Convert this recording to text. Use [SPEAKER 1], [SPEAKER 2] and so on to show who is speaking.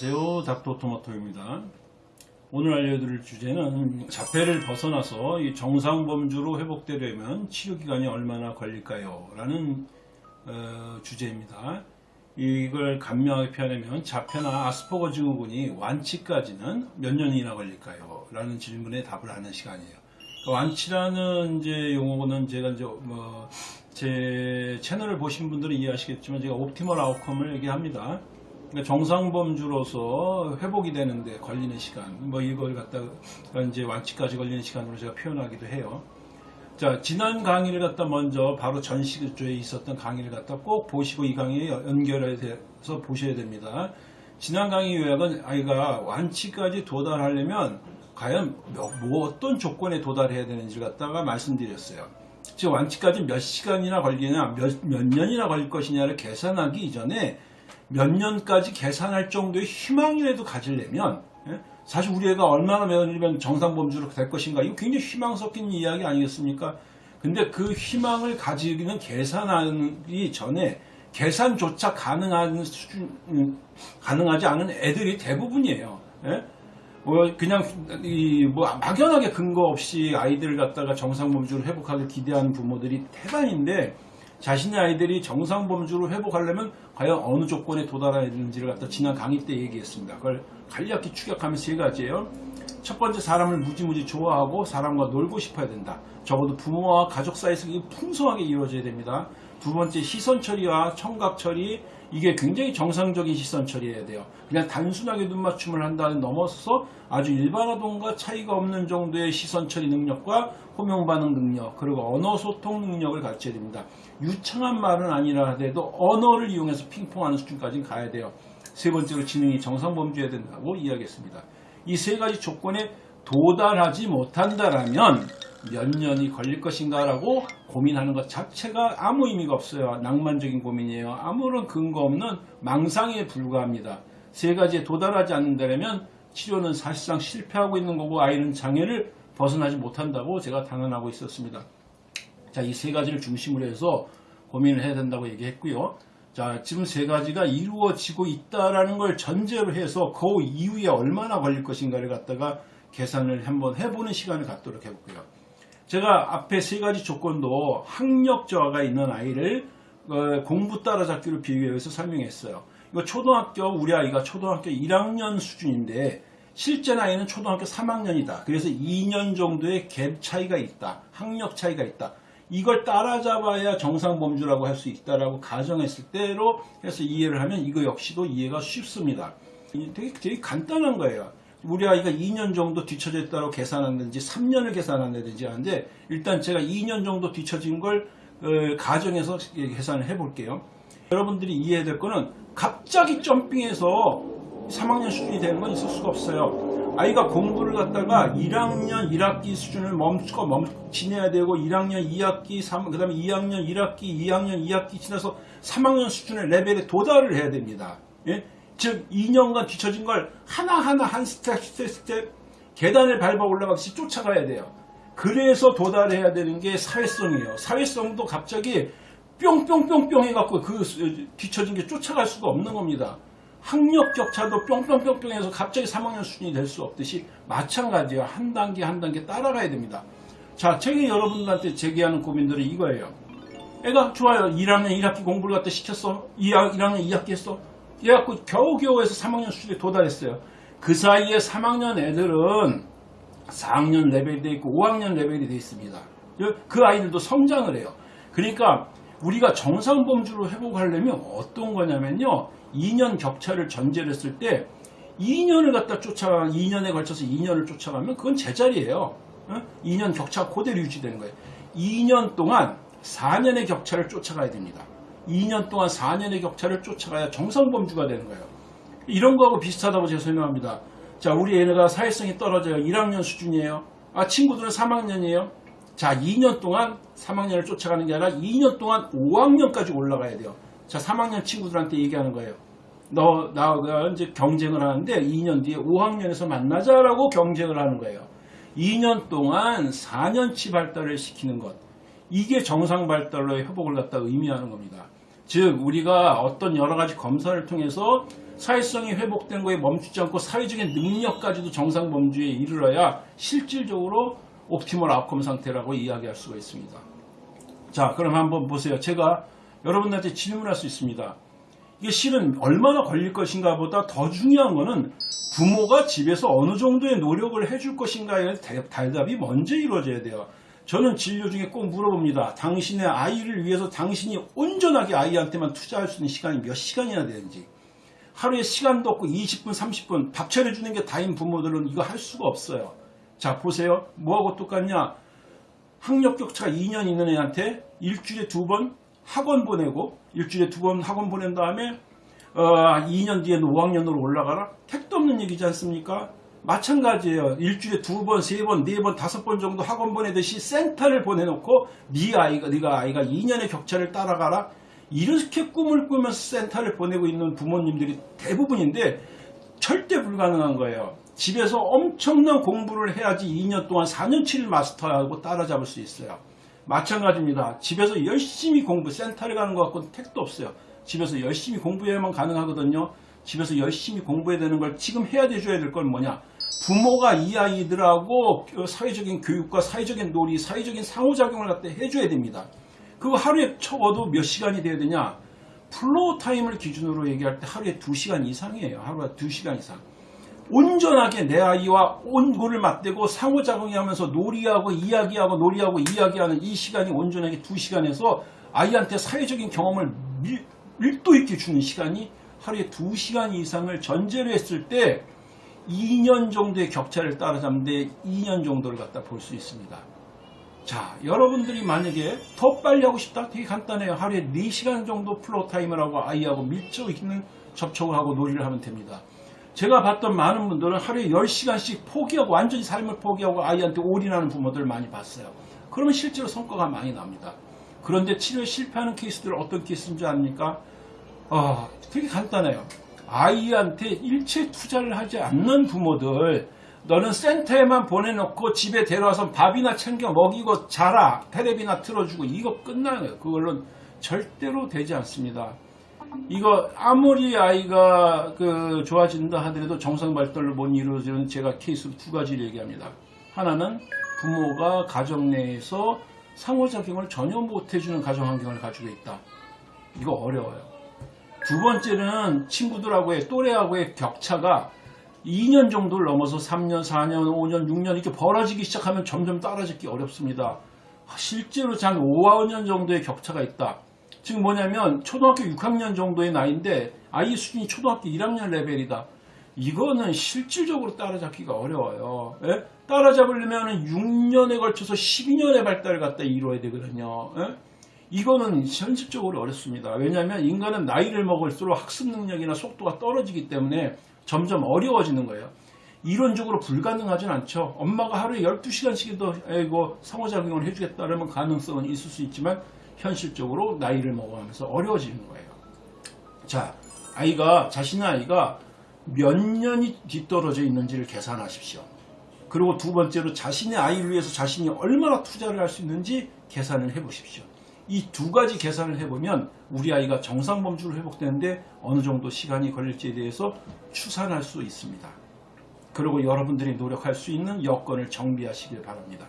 [SPEAKER 1] 안녕하세요. 닥터토마토입니다. 오늘 알려드릴 주제는 자폐를 벗어나서 이 정상 범주로 회복되려면 치료기간이 얼마나 걸릴까요? 라는 어, 주제입니다. 이걸 간명하게 표현하면 자폐나 아스퍼거 증후군이 완치까지는 몇 년이나 걸릴까요? 라는 질문에 답을 하는 시간이에요. 그 완치라는 이제 용어는 제가 이제 뭐 제 채널을 보신 분들은 이해하시겠지만 제가 옵티멀 아웃컴을 얘기합니다. 그러니까 정상범주로서 회복이 되는데 걸리는 시간, 뭐 이걸 갖다가 이제 완치까지 걸리는 시간으로 제가 표현하기도 해요. 자, 지난 강의를 갖다 먼저 바로 전시주에 있었던 강의를 갖다 꼭 보시고 이 강의에 연결해서 보셔야 됩니다. 지난 강의 요약은 아이가 완치까지 도달하려면 과연 뭐, 뭐 어떤 조건에 도달해야 되는지를 갖다가 말씀드렸어요. 즉 완치까지 몇 시간이나 걸리냐, 몇, 몇 년이나 걸릴 것이냐를 계산하기 이전에 몇 년까지 계산할 정도의 희망이라도 가지려면 예? 사실 우리 애가 얼마나 면이면 정상범주로 될 것인가 이거 굉장히 희망 섞인 이야기 아니겠습니까? 근데 그 희망을 가지기는 계산하기 전에 계산조차 가능한 수준 음, 가능하지 않은 애들이 대부분이에요. 예? 뭐 그냥 이 뭐 막연하게 근거 없이 아이들을 갖다가 정상범주로 회복하길 기대하는 부모들이 태반인데 자신의 아이들이 정상 범주로 회복하려면 과연 어느 조건에 도달해야 되는지를 갖다 지난 강의 때 얘기했습니다. 그걸 간략히 추격하면 세 가지예요. 첫 번째 사람을 무지무지 좋아하고 사람과 놀고 싶어야 된다. 적어도 부모와 가족 사이에서 풍성하게 이루어져야 됩니다. 두 번째 시선 처리와 청각 처리 이게 굉장히 정상적인 시선 처리해야 돼요. 그냥 단순하게 눈 맞춤을 한다는 넘어서서 아주 일반 아동과 차이가 없는 정도의 시선 처리 능력과 호명 반응 능력 그리고 언어 소통 능력을 갖춰야 됩니다. 유창한 말은 아니라 하더라도 언어를 이용해서 핑퐁하는 수준까지 가야 돼요. 세 번째로 지능이 정상 범주해야 된다고 이야기했습니다. 이 세 가지 조건에 도달하지 못한다라면 몇 년이 걸릴 것인가라고 고민하는 것 자체가 아무 의미가 없어요. 낭만적인 고민이에요. 아무런 근거 없는 망상에 불과합니다. 세 가지에 도달하지 않는다면 치료는 사실상 실패하고 있는 거고 아이는 장애를 벗어나지 못한다고 제가 당연하고 있었습니다. 자, 이 세 가지를 중심으로 해서 고민을 해야 된다고 얘기했고요. 자, 지금 세 가지가 이루어지고 있다라는 걸 전제로 해서 그 이후에 얼마나 걸릴 것인가를 갖다가 계산을 한번 해보는 시간을 갖도록 해볼게요. 제가 앞에 세 가지 조건도 학력 저하가 있는 아이를 어, 공부 따라잡기로 비교해서 설명했어요. 이거 초등학교 우리 아이가 초등학교 1학년 수준인데 실제 나이는 초등학교 3학년이다. 그래서 2년 정도의 갭 차이가 있다. 학력 차이가 있다. 이걸 따라잡아야 정상 범주라고 할 수 있다라고 가정했을 때로 해서 이해를 하면 이거 역시도 이해가 쉽습니다. 되게, 되게 간단한 거예요. 우리 아이가 2년 정도 뒤쳐져 있다고 계산하는지 3년을 계산한다든지 하는데 일단 제가 2년 정도 뒤쳐진 걸 어, 가정해서 계산을 해볼게요. 여러분들이 이해해야 될 거는 갑자기 jumping해서 3학년 수준이 되는 건 있을 수가 없어요. 아이가 공부를 갖다가 1학년 1학기 수준을 멈추고 멈추내야 되고 1학년 2학기 3, 그 다음에 2학년 1학기 2학년 2학기 지나서 3학년 수준의 레벨에 도달을 해야 됩니다. 예? 즉 2년간 뒤처진 걸 하나하나 한 스텝 스텝 스텝 계단을 밟아 올라가듯이 쫓아가야 돼요. 그래서 도달해야 되는 게 사회성이에요. 사회성도 갑자기 뿅뿅뿅뿅 해갖고 그 뒤처진 게 쫓아갈 수가 없는 겁니다. 학력 격차도 뿅뿅뿅뿅 해서 갑자기 3학년 수준이 될 수 없듯이 마찬가지예요. 한 단계 한 단계 따라가야 됩니다. 자, 책이 여러분들한테 제기하는 고민들은 이거예요. 애가 좋아요. 1학년 1학기 공부를 갖다 시켰어. 1학년 2학기 했어. 그래갖고 겨우겨우 해서 3학년 수준에 도달했어요. 그 사이에 3학년 애들은 4학년 레벨이 돼 있고 5학년 레벨이 돼 있습니다. 그 아이들도 성장을 해요. 그러니까 우리가 정상 범주로 회복하려면 어떤 거냐면요. 2년 격차를 전제를 했을 때 2년을 갖다 쫓아가 2년에 걸쳐서 2년을 쫓아가면 그건 제자리예요. 2년 격차 그대로 유지되는 거예요. 2년 동안 4년의 격차를 쫓아가야 됩니다. 2년 동안 4년의 격차를 쫓아가야 정상범주가 되는 거예요. 이런 거하고 비슷하다고 제가 설명합니다. 자, 우리 애가 사회성이 떨어져요. 1학년 수준이에요. 아, 친구들은 3학년이에요. 자, 2년 동안 3학년을 쫓아가는 게 아니라 2년 동안 5학년까지 올라가야 돼요. 자, 3학년 친구들한테 얘기하는 거예요. 너, 나가 이제 경쟁을 하는데 2년 뒤에 5학년에서 만나자라고 경쟁을 하는 거예요. 2년 동안 4년치 발달을 시키는 것. 이게 정상 발달로의 회복을 갖다 의미하는 겁니다. 즉 우리가 어떤 여러 가지 검사를 통해서 사회성이 회복된 거에 멈추지 않고 사회적인 능력까지도 정상 범주에 이르러야 실질적으로 옵티멀 아웃컴 상태라고 이야기할 수가 있습니다. 자, 그럼 한번 보세요. 제가 여러분들한테 질문할 수 있습니다. 이게 실은 얼마나 걸릴 것인가 보다 더 중요한 거는 부모가 집에서 어느 정도의 노력을 해줄 것인가에 대- 대답이 먼저 이루어져야 돼요. 저는 진료 중에 꼭 물어봅니다. 당신의 아이를 위해서 당신이 온전하게 아이한테만 투자할 수 있는 시간이 몇 시간이나 되는지. 하루에 시간도 없고 20분, 30분 밥 차려주는 게 다인 부모들은 이거 할 수가 없어요. 자, 보세요. 뭐하고 똑같냐? 학력 격차가 2년 있는 애한테 일주일에 두 번 학원 보내고 일주일에 두 번 학원 보낸 다음에 어, 2년 뒤에는 5학년으로 올라가라? 택도 없는 얘기지 않습니까? 마찬가지예요. 일주일에 두 번, 세 번, 네 번, 다섯 번 정도 학원 보내듯이 센터를 보내놓고 네 아이가, 네가 아이가 2년의 격차를 따라가라? 이렇게 꿈을 꾸면서 센터를 보내고 있는 부모님들이 대부분인데 절대 불가능한 거예요. 집에서 엄청난 공부를 해야지 2년 동안 4년치를 마스터하고 따라잡을 수 있어요. 마찬가지입니다. 집에서 열심히 공부, 센터를 가는 것 같고는 택도 없어요. 집에서 열심히 공부해야만 가능하거든요. 집에서 열심히 공부해야 되는 걸 지금 해야 돼줘야 될 건 뭐냐? 부모가 이 아이들하고 사회적인 교육과 사회적인 놀이, 사회적인 상호작용을 갖다 해줘야 됩니다. 그거 하루에 적어도 몇 시간이 돼야 되냐? floor time을 기준으로 얘기할 때 하루에 2시간 이상이에요. 하루에 2시간 이상. 온전하게 내 아이와 얼굴을 맞대고 상호작용이 하면서 놀이하고 이야기하고 놀이하고 이야기하는 이 시간이 온전하게 2시간에서 아이한테 사회적인 경험을 밀, 밀도 있게 주는 시간이 하루에 2시간 이상을 전제로 했을 때 2년 정도의 격차를 따라잡는데 2년 정도를 갖다 볼 수 있습니다. 자, 여러분들이 만약에 더 빨리 하고 싶다? 되게 간단해요. 하루에 4시간 정도 floor time을 하고 아이하고 밀접 있는 접촉을 하고 놀이를 하면 됩니다. 제가 봤던 많은 분들은 하루에 10시간씩 포기하고 완전히 삶을 포기하고 아이한테 올인하는 부모들을 많이 봤어요. 그러면 실제로 성과가 많이 납니다. 그런데 치료에 실패하는 케이스들은 어떤 케이스인 줄 압니까? 아, 되게 간단해요. 아이한테 일체 투자를 하지 않는 부모들, 너는 센터에만 보내놓고 집에 데려와서 밥이나 챙겨 먹이고 자라, 테레비나 틀어주고 이거 끝나는 거예요. 그걸로는 절대로 되지 않습니다. 이거 아무리 아이가 그 좋아진다 하더라도 정상 발달을 못 이루어지는 제가 케이스로 두 가지를 얘기합니다. 하나는 부모가 가정 내에서 상호작용을 전혀 못 해주는 가정 환경을 가지고 있다. 이거 어려워요. 두 번째는 친구들하고의 또래하고의 격차가 2년 정도를 넘어서 3년, 4년, 5년, 6년 이렇게 벌어지기 시작하면 점점 따라잡기 어렵습니다. 실제로 장 5, 5년 정도의 격차가 있다. 지금 뭐냐면 초등학교 6학년 정도의 나이인데 아이 수준이 초등학교 1학년 레벨이다. 이거는 실질적으로 따라잡기가 어려워요. 예? 따라잡으려면 6년에 걸쳐서 12년의 발달을 갖다 이루어야 되거든요. 예? 이거는 현실적으로 어렵습니다. 왜냐하면 인간은 나이를 먹을수록 학습 능력이나 속도가 떨어지기 때문에 점점 어려워지는 거예요. 이론적으로 불가능하진 않죠. 엄마가 하루에 12시간씩도 이거 상호작용을 해주겠다 그러면 가능성은 있을 수 있지만 현실적으로 나이를 먹어가면서 어려워지는 거예요. 자, 아이가, 자신의 아이가 몇 년이 뒤떨어져 있는지를 계산하십시오. 그리고 두 번째로 자신의 아이를 위해서 자신이 얼마나 투자를 할 수 있는지 계산을 해보십시오. 이 두 가지 계산을 해보면 우리 아이가 정상 범주로 회복되는데 어느 정도 시간이 걸릴지에 대해서 추산할 수 있습니다. 그리고 여러분들이 노력할 수 있는 여건을 정비하시길 바랍니다.